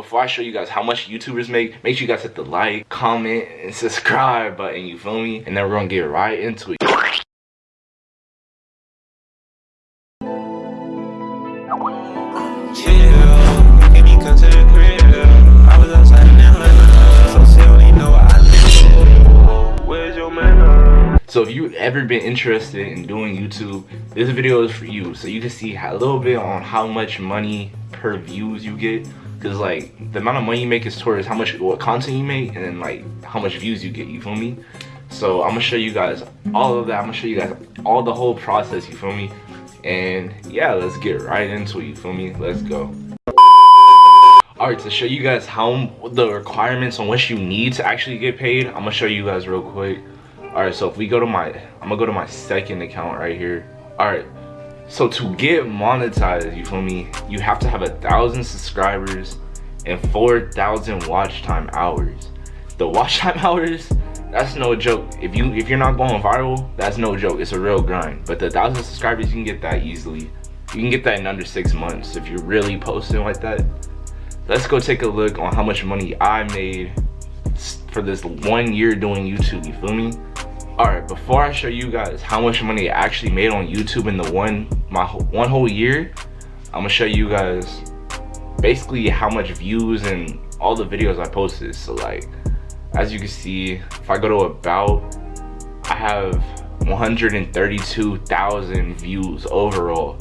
before I show you guys how much YouTubers make, make sure you guys hit the like, comment, and subscribe button, you feel me? And then we're gonna get right into it. So if you've ever been interested in doing YouTube, this video is for you. So you can see a little bit on how much money per views you get. Cause like the amount of money you make is towards how much what content you make and then like how much views you get, you feel me? So I'm gonna show you guys all of that. I'm gonna show you guys all the whole process, you feel me? And yeah, let's get right into it, you feel me? Let's go. Alright, to show you guys how the requirements on what you need to actually get paid, I'm gonna show you guys real quick all right so if we go to my i'm gonna go to my second account right here all right so to get monetized you feel me you have to have a thousand subscribers and 4,000 watch time hours. The watch time hours that's no joke. If you if you're not going viral that's no joke. It's a real grind. But the thousand subscribers you can get that easily. You can get that in under six months if you're really posting like that. Let's go take a look on how much money i made for this one year doing youtube you feel me all right before i show you guys how much money i actually made on youtube in the one my one whole year i'm gonna show you guys basically how much views and all the videos i posted. So like as you can see if i go to about i have 132,000 views overall.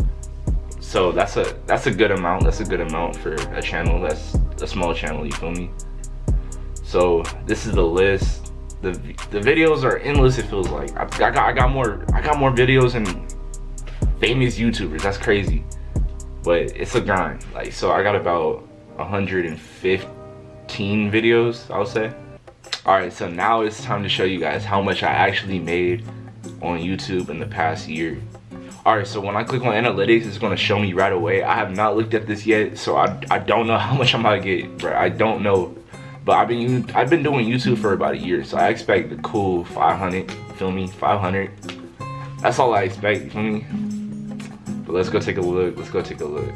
So that's a that's a good amount. That's a good amount for a channel. That's a small channel you feel me? So this is the list the the videos are endless it feels like. I, I, got i got more i got more videos and famous youtubers that's crazy. But it's a grind like so i got about 115 videos i would say. All right so now it's time to show you guys how much i actually made on youtube in the past year. All right so when i click on analytics it's going to show me right away. I have not looked at this yet so i i don't know how much i'm gonna get bro i don't know but I've been I've been doing YouTube for about a year, so I expect the cool 500. Feel me? 500. That's all I expect. Feel me? But let's go take a look. Let's go take a look.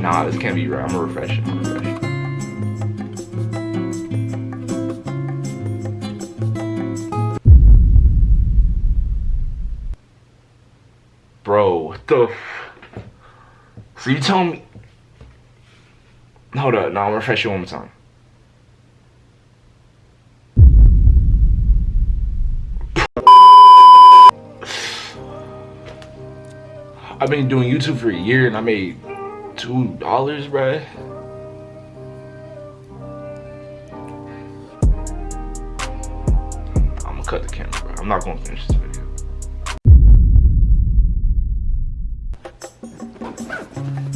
Nah, this can't be right. I'm gonna refresh it. I'm refresh Bro, what the so you tell me. Hold up, no, I'm gonna refresh you one more time. I've been doing YouTube for a year and I made two dollars, bruh. I'm gonna cut the camera, bro. I'm not gonna finish this video.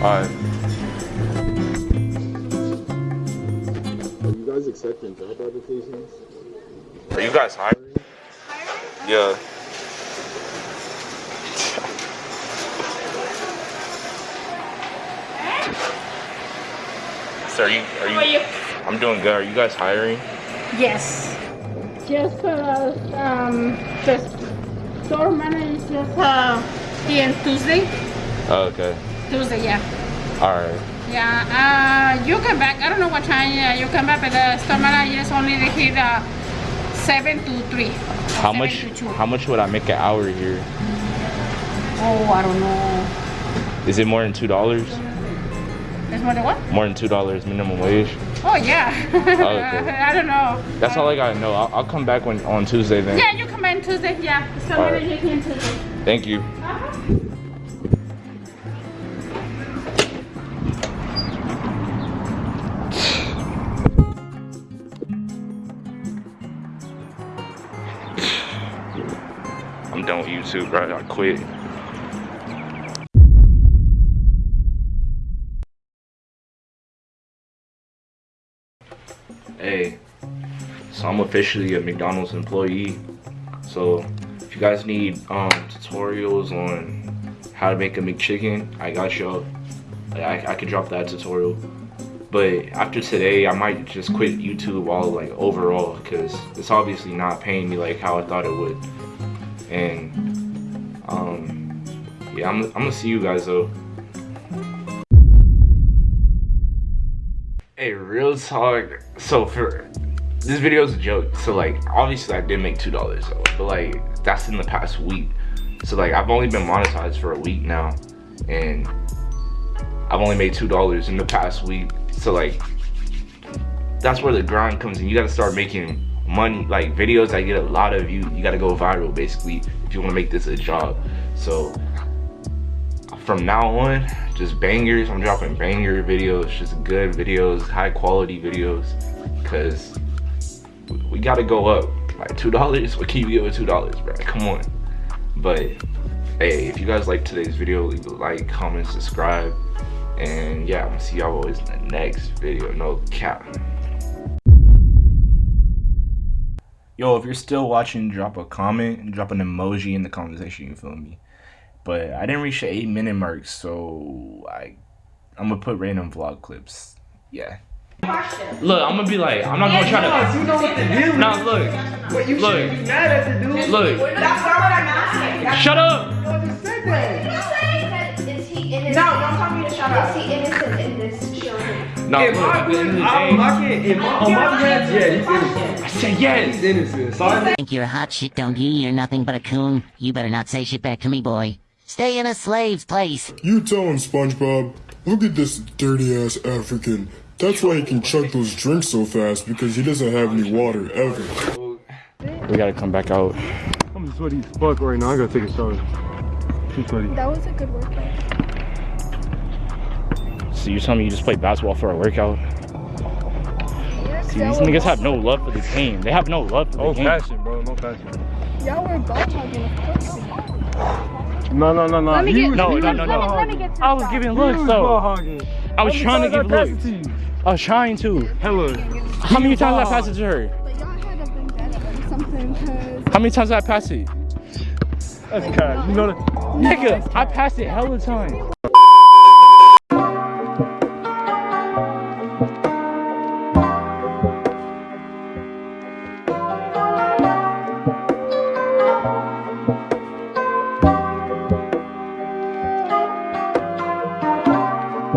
Alright. Are you guys accepting job applications? Are you guys hiring? Hiring? Yeah. So are you, are you, How are you? I'm doing good. Are you guys hiring? Yes. Just uh, um, the store manager is just uh, here Tuesday. Oh, okay. Tuesday, yeah. Alright. Yeah, uh, you come back. I don't know what time uh, you come back, but the store manager is only here uh, 7 to 3. How much to two. how much would I make an hour here? Oh, I don't know. Is it more than two dollars? It's more than what? More than two dollars minimum wage? Oh, yeah. okay. I don't know. That's all I gotta know. I'll, I'll come back when on Tuesday then. Yeah, you come in Tuesday. Yeah, All right. Tuesday. Thank you. YouTube, right? I quit. Hey, so I'm officially a McDonald's employee. So if you guys need um, tutorials on how to make a McChicken, I got y'all. I, I could drop that tutorial. But after today, I might just quit YouTube all like overall because it's obviously not paying me like how I thought it would. And um, yeah, I'm, I'm gonna see you guys though. Hey, real talk. So for this video is a joke. So like, obviously I did make two dollars but like that's in the past week. So like, I've only been monetized for a week now, and I've only made two dollars in the past week. So like, that's where the grind comes in. You gotta start making money, like videos that get a lot of views. You gotta go viral basically if you wanna make this a job. So from now on, just bangers. I'm dropping banger videos, just good videos, high quality videos, because we gotta go up. Like two dollars, what can you get with two dollars, bro? Come on. But hey, if you guys like today's video, leave a like, comment, subscribe, and yeah, I'm gonna see y'all always in the next video. No cap. Yo, if you're still watching, drop a comment and drop an emoji in the comment section. You feel me? But I didn't reach the eight minute mark, so I I'm gonna put random vlog clips. Yeah. Look, I'm gonna be like, I'm not gonna try to. You know what to do. Nah, look, But you look. shouldn't be mad at the dude. look. That's not what I'm asking. Shut up. You just said that. Is he innocent? No, No, If look. my At the end of the I, day, my kid, if my, on my kids, yeah, he's innocent. I said yes. He's innocent. So I think you're a hot shit, don't you? You're nothing but a coon. You better not say shit back to me, boy. Stay in a slave's place. You tell him, SpongeBob. Look at this dirty ass African. That's why he can chug those drinks so fast because he doesn't have any water ever. We gotta come back out. I'm sweaty as fuck right now. I gotta take a shower. Too sweaty. That was a good workout. So you telling me you just play basketball for a workout? See, these niggas have no love for the game. They have no love for the No game. passion, bro. No passion. Y'all were ball hogging, of course. No, no, no, no. Let me get, No, no, no, no. Let me get to I was giving looks though. I was trying to give looks. passed it to you? I was trying to. Hella. How many was times I ball passed it to her? But y'all had to bring that up or something, cause How many times did I pass it? That's cat. You know that. Nigga, I passed it hella times.